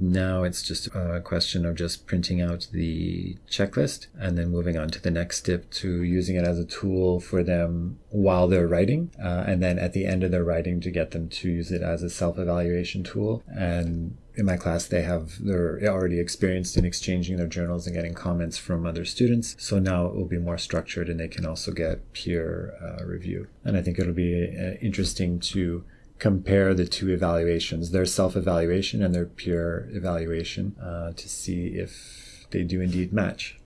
Now it's just a question of just printing out the checklist and then moving on to the next step to using it as a tool for them while they're writing. Uh, and then at the end of their writing to get them to use it as a self evaluation tool. And in my class, they have, they're already experienced in exchanging their journals and getting comments from other students. So now it will be more structured and they can also get peer uh, review. And I think it'll be uh, interesting to compare the two evaluations, their self evaluation and their peer evaluation, uh, to see if they do indeed match.